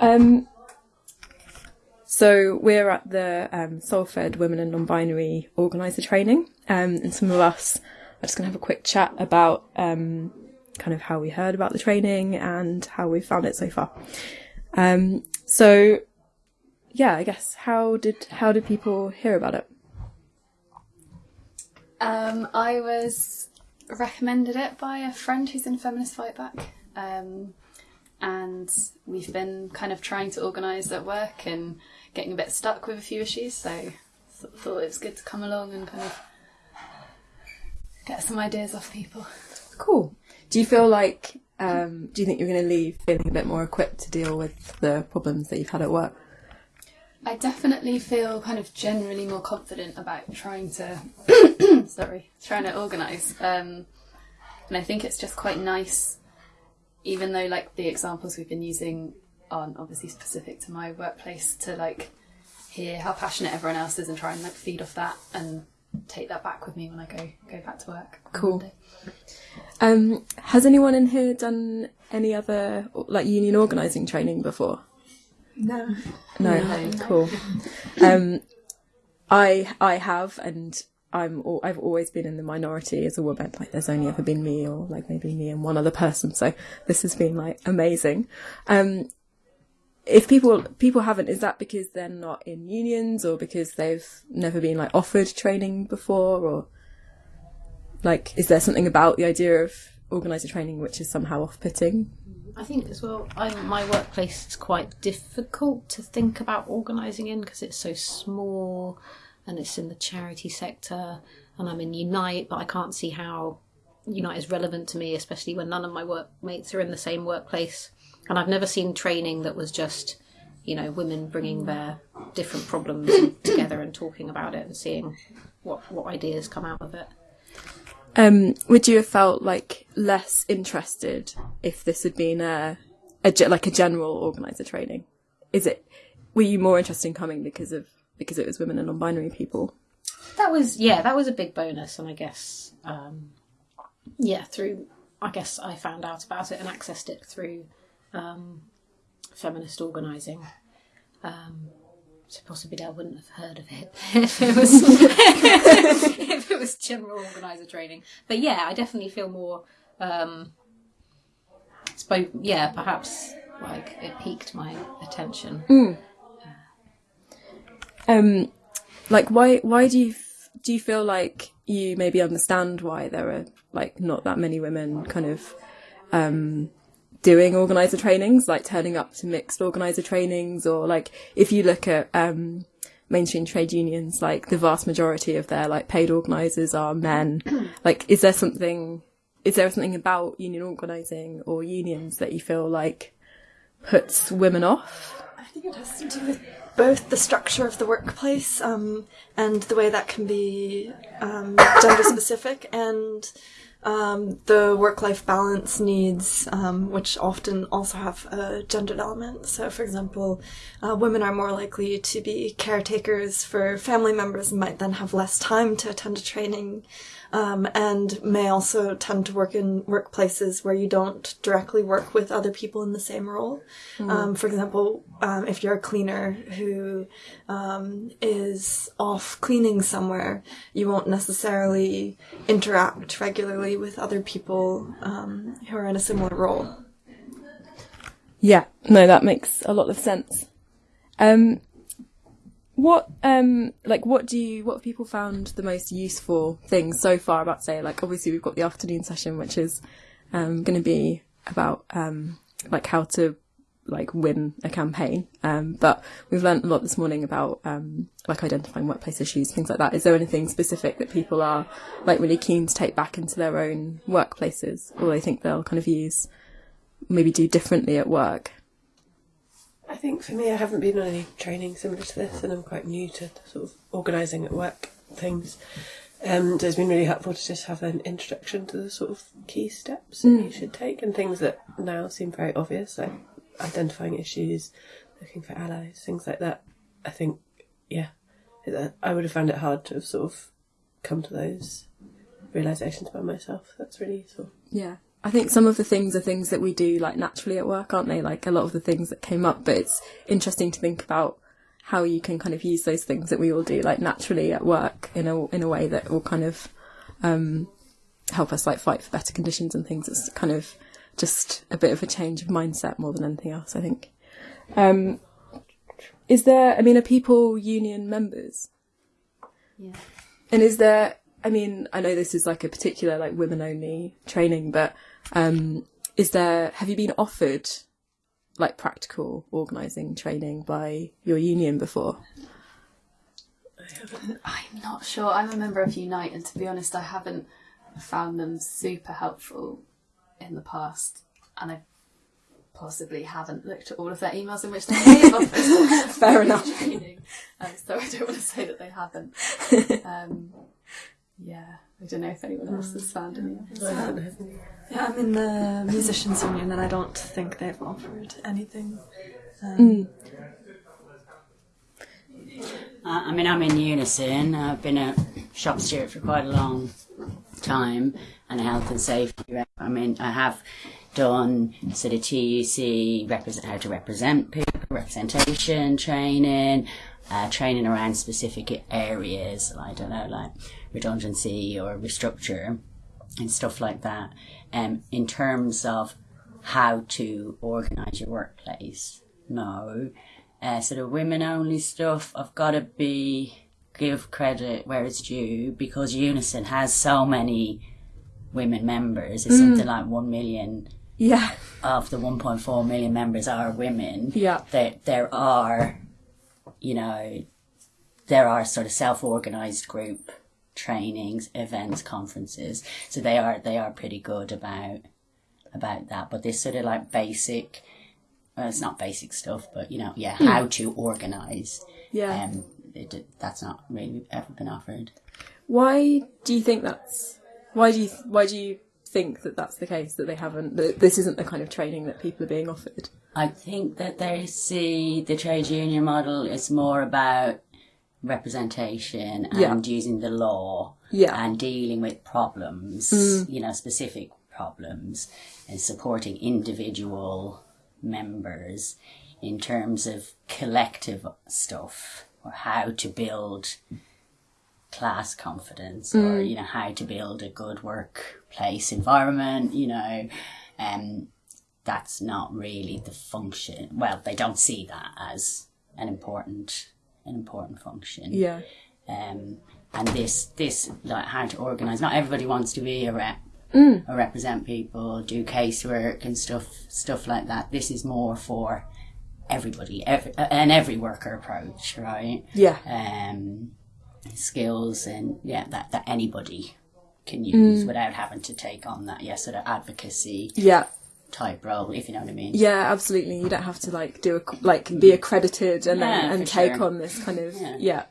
Um, so we're at the um, Salford Women and Non-Binary Organiser training, um, and some of us are just going to have a quick chat about um, kind of how we heard about the training and how we found it so far. Um, so yeah, I guess how did how did people hear about it? Um, I was recommended it by a friend who's in Feminist Fight Back. Um, and we've been kind of trying to organise at work and getting a bit stuck with a few issues, so thought it was good to come along and kind of get some ideas off people. Cool. Do you feel like um, do you think you're going to leave feeling a bit more equipped to deal with the problems that you've had at work? I definitely feel kind of generally more confident about trying to sorry trying to organise, um, and I think it's just quite nice, even though like the examples we've been using aren't obviously specific to my workplace, to like hear how passionate everyone else is and try and like feed off that and take that back with me when I go go back to work. Cool. Monday. Um, has anyone in here done any other like union organising training before? No. No, cool. Um, I I have, and I'm al- I've always been in the minority as a woman. Like, there's only ever been me, or like maybe me and one other person. So this has been like amazing. Um, if people people haven't, is that because they're not in unions, or because they've never been like offered training before, or like is there something about the idea of organizer training which is somehow off-putting? I think as well, I, my workplace is quite difficult to think about organising in because it's so small and it's in the charity sector and I'm in Unite, but I can't see how Unite is relevant to me, especially when none of my workmates are in the same workplace. And I've never seen training that was just, you know, women bringing their different problems together and talking about it and seeing what, what ideas come out of it. Um, would you have felt like less interested if this had been a, a like a general organizer training? Is it were you more interested in coming because of because it was women and non-binary people? that was yeah that was a big bonus and i guess um yeah through i guess i found out about it and accessed it through um feminist organizing. Um so possibly i wouldn't have heard of it if it was if it was general organizer training. But yeah i definitely feel more um spoke yeah perhaps like it piqued my attention Um, like why why do you f- do you feel like you maybe understand why there are like not that many women kind of um doing organizer trainings like turning up to mixed organizer trainings? Or like if you look at um mainstream trade unions like the vast majority of their like paid organizers are men. Like is there something is there something about union organizing or unions that you feel like puts women off? I think it has to do with both the structure of the workplace um, and the way that can be um, gender specific and um, the work life balance needs, um, which often also have a gendered element. So, for example, uh, women are more likely to be caretakers for family members and might then have less time to attend a training. Um, and may also tend to work in workplaces where you don't directly work with other people in the same role. Um, for example, um, if you're a cleaner who um, is off cleaning somewhere, you won't necessarily interact regularly with other people um, who are in a similar role. Yeah, no, that makes a lot of sense. Um, what, um, like, what do you, what have people found the most useful things so far about, say, like, obviously we've got the afternoon session, which is, um, going to be about, um, like how to, like, win a campaign. Um, but we've learned a lot this morning about, um, like identifying workplace issues, things like that. Is there anything specific that people are, like, really keen to take back into their own workplaces, or they think they'll kind of use, maybe do differently at work? I think for me, I haven't been on any training similar to this, and I'm quite new to sort of organising at work things. Um, so it's been really helpful to just have an introduction to the sort of key steps that you should take and things that now seem very obvious, like identifying issues, looking for allies, things like that. I think, yeah, I would have found it hard to have sort of come to those realisations by myself. That's really useful. Yeah. I think some of the things are things that we do like naturally at work, aren't they? Like a lot of the things that came up, but it's interesting to think about how you can kind of use those things that we all do like naturally at work in a in a way that will kind of um, help us like fight for better conditions and things. It's kind of just a bit of a change of mindset more than anything else, I think. Um, is there? I mean, are people union members? Yeah. And is there? I mean, I know this is like a particular like women only training, but um, is there? Have you been offered like practical organising training by your union before? I'm not sure. I'm a member of Unite, and to be honest, I haven't found them super helpful in the past, and I possibly haven't looked at all of their emails in which they have offered Fair enough. training. Um, so I don't want to say that they haven't. Um, yeah, I don't know if anyone else has found any. others. I haven't had any. Yeah, I'm in the musicians union, and I don't think they've offered anything. Uh, I mean, I'm in Unison. I've been a shop steward for quite a long time and a health and safety rep. I mean, I have done sort of TUC, represent, how to represent people, representation training, uh, training around specific areas, I don't know, like redundancy or restructure and stuff like that. Um, in terms of how to organise your workplace, no. Uh, sort of women only stuff, I've got to be give credit where it's due because Unison has so many women members. It's something like one million Yeah, of the 1.4 million members are women. Yeah. There, there are, you know, there are sort of self-organized group trainings, events, conferences. So they are, they are pretty good about, about that. But this sort of like basic, well, it's not basic stuff, but you know, yeah, how to organize. yeah. Um, it, that's not really ever been offered. Why do you think that's? Why do you why do you think that that's the case that they haven't? That this isn't the kind of training that people are being offered. I think that they see the trade union model is more about representation and Yeah. using the law Yeah. and dealing with problems, you know, specific problems and supporting individual members in terms of collective stuff or how to build class confidence or you know how to build a good workplace environment you know um that's not really the function well they don't see that as an important an important function Yeah, um, and this this like how to organize. Not everybody wants to be a rep or represent people, do casework and stuff stuff like that. This is more for everybody, every, an every worker approach, right? yeah, Um, skills and yeah, that that anybody can use without having to take on that yeah sort of advocacy yeah, type role, if you know what I mean. yeah. Absolutely. You don't have to like do a like be accredited and then and take sure. on this kind of Yeah. yeah.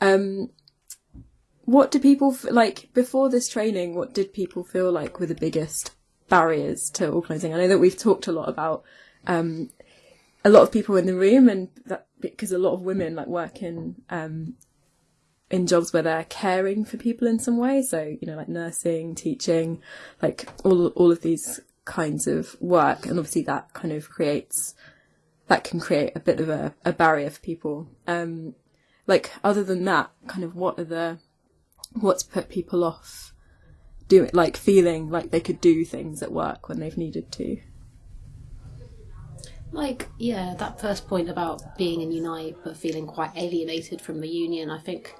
Um, what do people f- like before this training? What did people feel like were the biggest barriers to organising? I know that we've talked a lot about um, a lot of people in the room, and that because a lot of women like work in um, in jobs where they're caring for people in some way. So you know, like nursing, teaching, like all all of these kinds of work, and obviously that kind of creates that can create a bit of a, a barrier for people. Um, like other than that, kind of what are the what's put people off doing like feeling like they could do things at work when they've needed to. Like, yeah, that first point about being in Unite but feeling quite alienated from the union, I think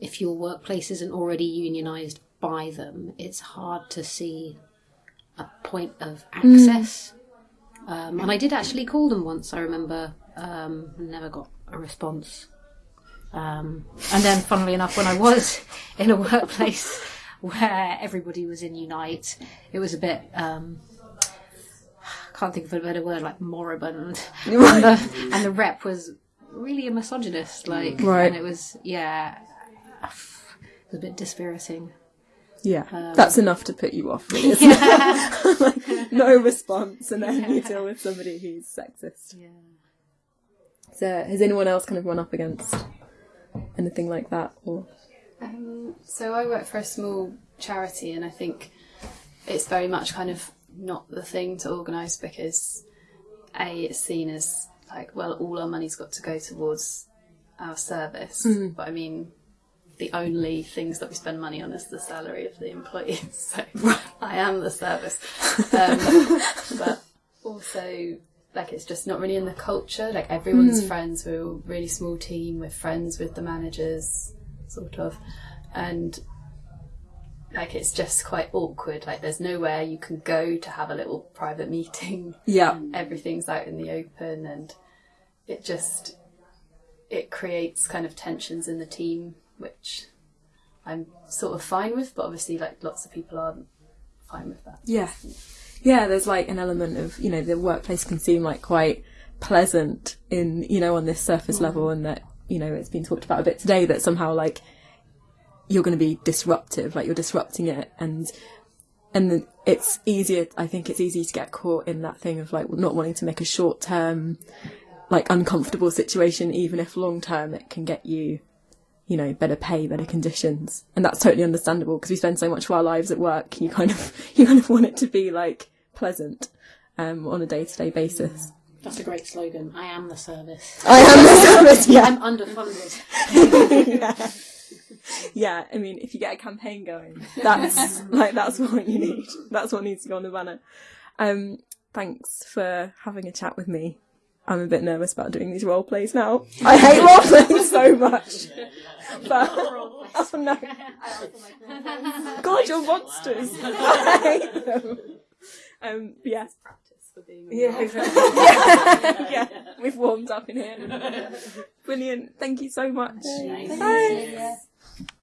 if your workplace isn't already unionised by them, it's hard to see a point of access. Um, and I did actually call them once, I remember, um, never got a response. Um, and then, funnily enough, when I was in a workplace where everybody was in Unite, it was a bit. Um, can't think of a better word like moribund and, the, and the rep was really a misogynist like Right. and it was yeah it was a bit dispiriting Yeah, that's enough to put you off. Really, isn't it? like, no response, and then you deal with somebody who's sexist. yeah So, has anyone else kind of run up against anything like that? Or Um, so I work for a small charity, and I think it's very much kind of not the thing to organise because a it's seen as like well all our money's got to go towards our service, but I mean the only things that we spend money on is the salary of the employees. So I am the service. Um, but also, like, it's just not really in the culture. Like, everyone's friends. We're a really small team. We're friends with the managers, sort of. And, like, it's just quite awkward. Like, there's nowhere you can go to have a little private meeting Yeah. everything's out in the open and it just it creates kind of tensions in the team which i'm sort of fine with but obviously like lots of people aren't fine with that Yeah. Yeah, there's like an element of, you know, the workplace can seem like quite pleasant in, you know, on this surface mm. level and that, you know, it's been talked about a bit today that somehow like you're going to be disruptive, like you're disrupting it and and then it's easier I think it's easy to get caught in that thing of like not wanting to make a short term like uncomfortable situation even if long term it can get you you know, better pay, better conditions. And that's totally understandable because we spend so much of our lives at work. You kind of, you kind of want it to be like pleasant, um, on a day to day basis. That's a great slogan. I am the service. I am the service, yeah. I'm underfunded. yeah. Yeah, I mean, if you get a campaign going, that's like, that's what you need. That's what needs to go on the banner. Um, thanks for having a chat with me. I'm a bit nervous about doing these role plays now. I hate role playing so much. But, oh no. God, you're monsters. I hate them. Um, but yeah. Yeah, exactly. yeah, yeah, we've warmed up in here. Brilliant. Thank you so much. Bye.